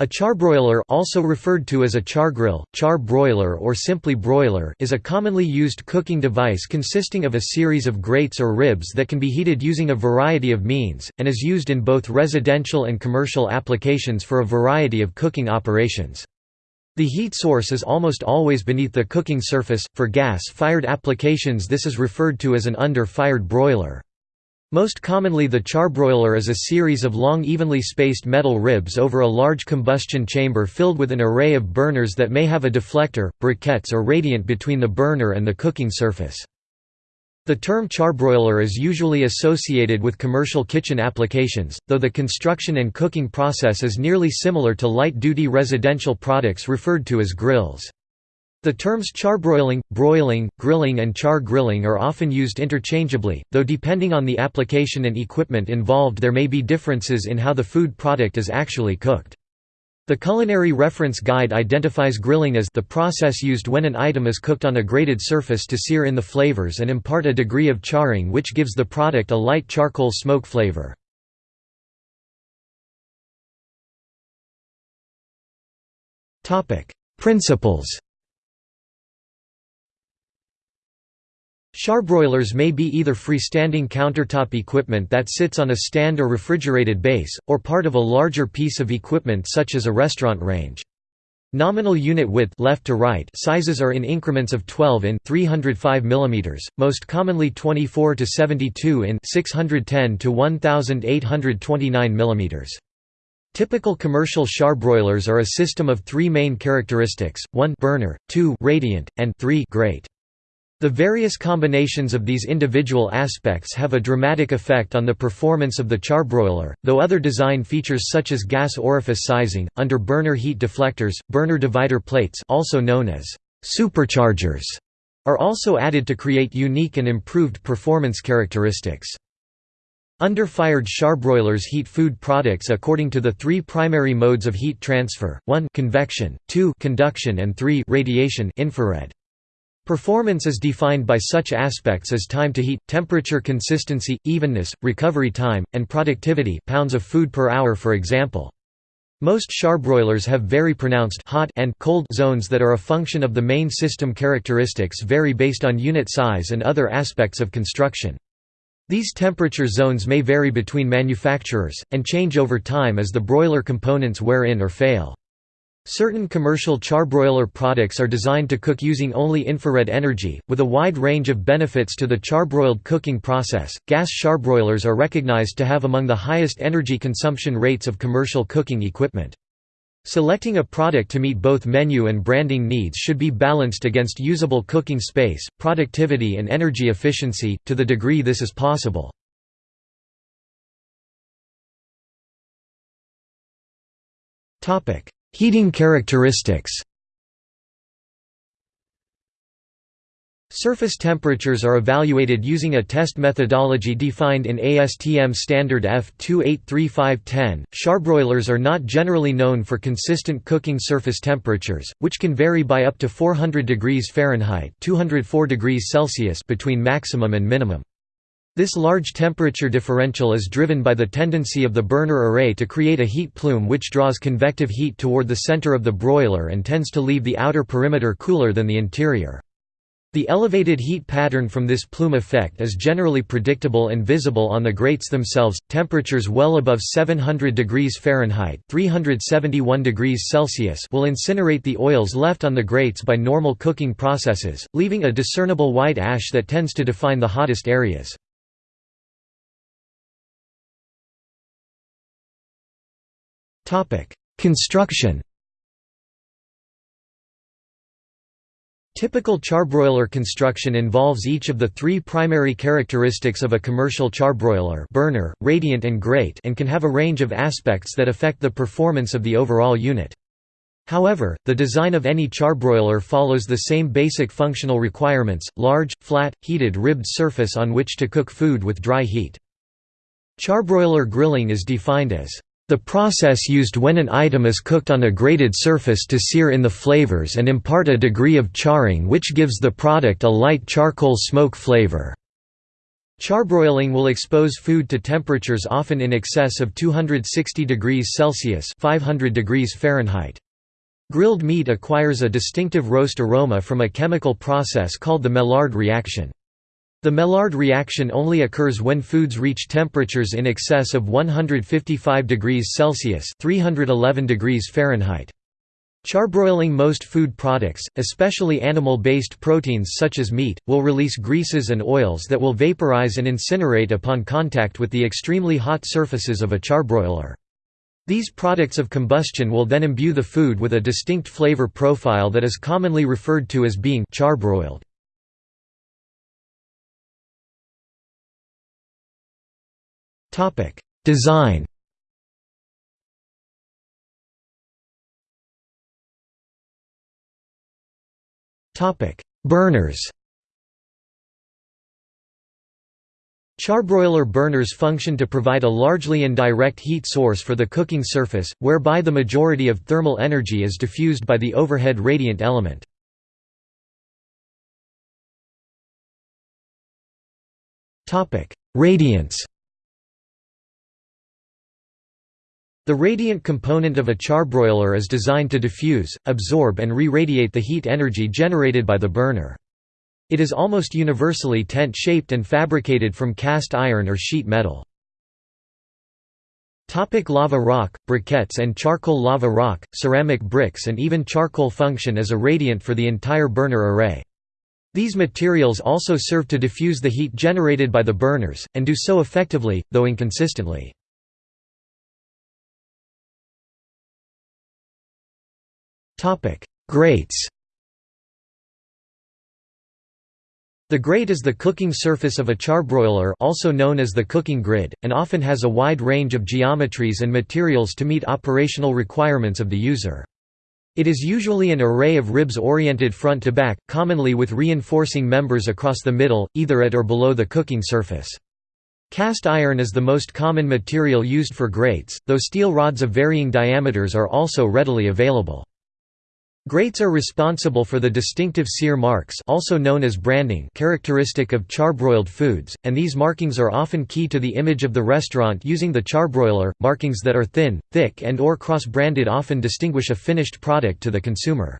A charbroiler also referred to as a chargrill, char broiler or simply broiler is a commonly used cooking device consisting of a series of grates or ribs that can be heated using a variety of means, and is used in both residential and commercial applications for a variety of cooking operations. The heat source is almost always beneath the cooking surface, for gas-fired applications this is referred to as an under-fired broiler. Most commonly the charbroiler is a series of long evenly spaced metal ribs over a large combustion chamber filled with an array of burners that may have a deflector, briquettes or radiant between the burner and the cooking surface. The term charbroiler is usually associated with commercial kitchen applications, though the construction and cooking process is nearly similar to light-duty residential products referred to as grills. The terms charbroiling, broiling, grilling and char grilling are often used interchangeably, though depending on the application and equipment involved there may be differences in how the food product is actually cooked. The Culinary Reference Guide identifies grilling as the process used when an item is cooked on a grated surface to sear in the flavors and impart a degree of charring which gives the product a light charcoal smoke flavor. Principles Charbroilers may be either freestanding countertop equipment that sits on a stand or refrigerated base, or part of a larger piece of equipment such as a restaurant range. Nominal unit width left to right sizes are in increments of 12 in 305 mm, most commonly 24 to 72 in 610 to 1829 mm. Typical commercial charbroilers are a system of three main characteristics, 1 burner, 2 radiant, and 3 grate. The various combinations of these individual aspects have a dramatic effect on the performance of the charbroiler, though other design features such as gas orifice sizing, under burner heat deflectors, burner divider plates also known as superchargers, are also added to create unique and improved performance characteristics. Under-fired charbroilers heat food products according to the three primary modes of heat transfer, 1 convection, 2 conduction and 3 radiation infrared. Performance is defined by such aspects as time to heat, temperature consistency, evenness, recovery time, and productivity pounds of food per hour for example. Most charbroilers have very pronounced hot and cold zones that are a function of the main system characteristics vary based on unit size and other aspects of construction. These temperature zones may vary between manufacturers, and change over time as the broiler components wear in or fail. Certain commercial charbroiler products are designed to cook using only infrared energy, with a wide range of benefits to the charbroiled cooking process. Gas charbroilers are recognized to have among the highest energy consumption rates of commercial cooking equipment. Selecting a product to meet both menu and branding needs should be balanced against usable cooking space, productivity, and energy efficiency, to the degree this is possible. Topic: Heating characteristics Surface temperatures are evaluated using a test methodology defined in ASTM standard F2835010. Charbroilers are not generally known for consistent cooking surface temperatures, which can vary by up to 400 degrees Fahrenheit (204 degrees Celsius) between maximum and minimum. This large temperature differential is driven by the tendency of the burner array to create a heat plume which draws convective heat toward the center of the broiler and tends to leave the outer perimeter cooler than the interior. The elevated heat pattern from this plume effect is generally predictable and visible on the grates themselves. Temperatures well above 700 degrees Fahrenheit (371 degrees Celsius) will incinerate the oils left on the grates by normal cooking processes, leaving a discernible white ash that tends to define the hottest areas. Construction Typical charbroiler construction involves each of the three primary characteristics of a commercial charbroiler burner, radiant and grate and can have a range of aspects that affect the performance of the overall unit. However, the design of any charbroiler follows the same basic functional requirements, large, flat, heated ribbed surface on which to cook food with dry heat. Charbroiler grilling is defined as the process used when an item is cooked on a grated surface to sear in the flavors and impart a degree of charring which gives the product a light charcoal smoke flavor. Charbroiling will expose food to temperatures often in excess of 260 degrees Celsius 500 degrees Fahrenheit. Grilled meat acquires a distinctive roast aroma from a chemical process called the Maillard reaction. The Maillard reaction only occurs when foods reach temperatures in excess of 155 degrees Celsius 311 degrees Fahrenheit. Charbroiling most food products, especially animal-based proteins such as meat, will release greases and oils that will vaporize and incinerate upon contact with the extremely hot surfaces of a charbroiler. These products of combustion will then imbue the food with a distinct flavor profile that is commonly referred to as being charbroiled. Design. Topic: Burners. Charbroiler burners function to provide a largely indirect heat source for the cooking surface, whereby the majority of thermal energy is diffused by the overhead radiant element. Radiance The radiant component of a charbroiler is designed to diffuse, absorb and re-radiate the heat energy generated by the burner. It is almost universally tent-shaped and fabricated from cast iron or sheet metal. Topic lava rock, briquettes and charcoal lava rock, ceramic bricks and even charcoal function as a radiant for the entire burner array. These materials also serve to diffuse the heat generated by the burners, and do so effectively, though inconsistently. Grates The grate is the cooking surface of a charbroiler also known as the cooking grid, and often has a wide range of geometries and materials to meet operational requirements of the user. It is usually an array of ribs oriented front to back, commonly with reinforcing members across the middle, either at or below the cooking surface. Cast iron is the most common material used for grates, though steel rods of varying diameters are also readily available. Grates are responsible for the distinctive sear marks also known as branding characteristic of charbroiled foods, and these markings are often key to the image of the restaurant using the charbroiler. Markings that are thin, thick and or cross-branded often distinguish a finished product to the consumer.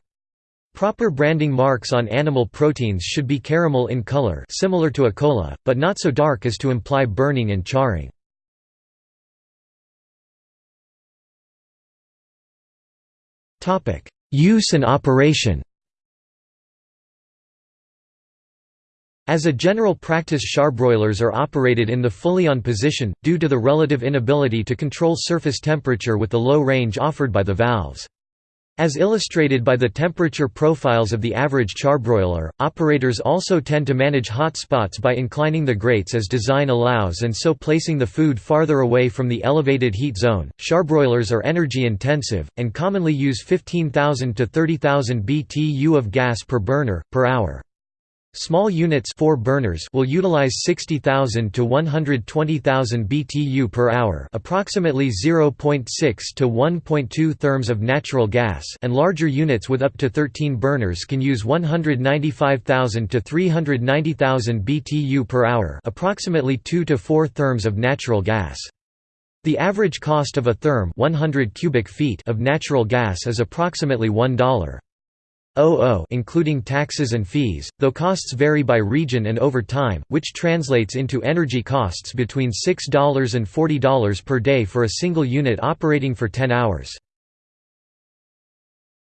Proper branding marks on animal proteins should be caramel in color similar to a cola, but not so dark as to imply burning and charring. Topic: Use and operation As a general practice charbroilers are operated in the fully on position, due to the relative inability to control surface temperature with the low range offered by the valves. As illustrated by the temperature profiles of the average charbroiler, operators also tend to manage hot spots by inclining the grates as design allows and so placing the food farther away from the elevated heat zone. Charbroilers are energy intensive, and commonly use 15,000 to 30,000 BTU of gas per burner, per hour. Small units four burners will utilize 60,000 to 120,000 BTU per hour, approximately 0.6 to 1.2 therms of natural gas, and larger units with up to 13 burners can use 195,000 to 390,000 BTU per hour, approximately 2 to 4 therms of natural gas. The average cost of a therm 100 cubic feet of natural gas is approximately $1. OO including taxes and fees, though costs vary by region and over time, which translates into energy costs between $6 and $40 per day for a single unit operating for 10 hours.